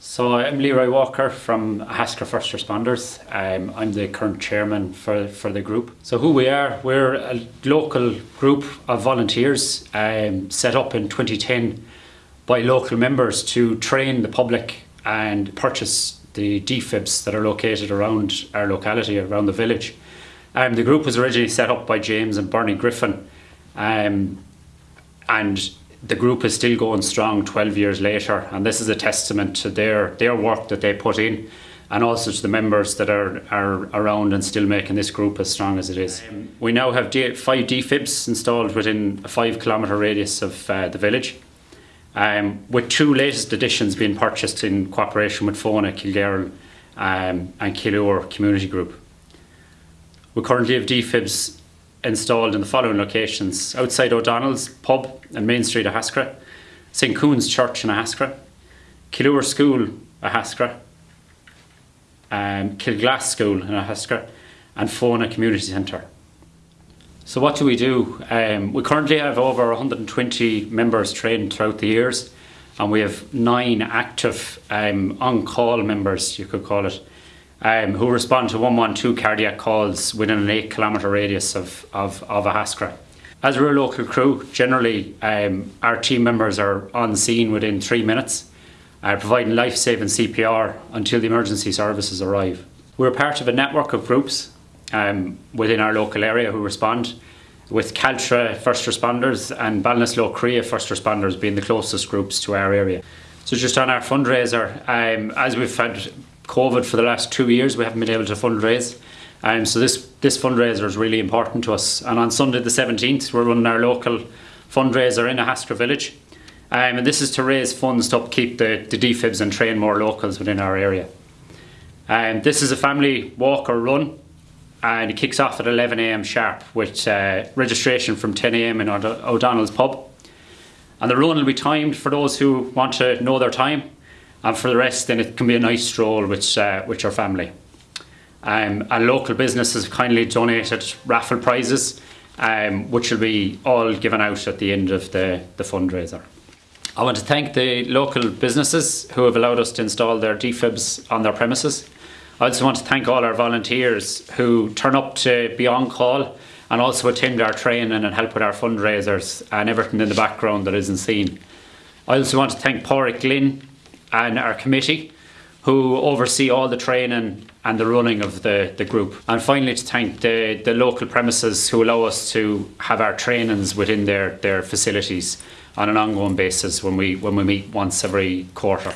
So I'm Leroy Walker from Haskra First Responders. Um, I'm the current chairman for, for the group. So who we are, we're a local group of volunteers um, set up in 2010 by local members to train the public and purchase the defibs that are located around our locality, around the village. Um, the group was originally set up by James and Bernie Griffin um, and the group is still going strong 12 years later and this is a testament to their their work that they put in and also to the members that are, are around and still making this group as strong as it is. We now have D five defibs installed within a five kilometre radius of uh, the village, um, with two latest additions being purchased in cooperation with Fohenagh, Kilgarran um, and Killure Community Group. We currently have defibs installed in the following locations outside O'Donnell's pub and Main Street of Haskra, St Cuan's Church in Haskra, Killure School a Haskra, um, Kilglass School in Haskra, and Fohenagh Community Centre. So what do we do? Um, we currently have over 120 members trained throughout the years and we have nine active um, on-call members, you could call it, um, who respond to 112 cardiac calls within an 8 kilometre radius of, of, of a Haskra. As we're a local crew, generally um, our team members are on scene within three minutes, uh, providing life-saving CPR until the emergency services arrive. We're part of a network of groups um, within our local area who respond, with Caltra first responders and Ballinasloe Creagh first responders being the closest groups to our area. So just on our fundraiser, um, as we've had COVID for the last two years, we haven't been able to fundraise. Um, so this, this fundraiser is really important to us. And on Sunday the 17th, we're running our local fundraiser in Haskra village. Um, and this is to raise funds to upkeep the, the defibs and train more locals within our area. Um, this is a family walk or run and it kicks off at 11am sharp with uh, registration from 10am in O'Donnell's pub. And the run will be timed for those who want to know their time and for the rest then it can be a nice stroll with, uh, with your family. Um, a local business has kindly donated raffle prizes um, which will be all given out at the end of the, the fundraiser. I want to thank the local businesses who have allowed us to install their defibs on their premises. I also want to thank all our volunteers who turn up to be on call and also attend our training and help with our fundraisers and everything in the background that isn't seen. I also want to thank Pádraig Glynn and our committee who oversee all the training and the running of the, the group. And finally to thank the, the local premises who allow us to have our trainings within their, their facilities on an ongoing basis when we, when we meet once every quarter.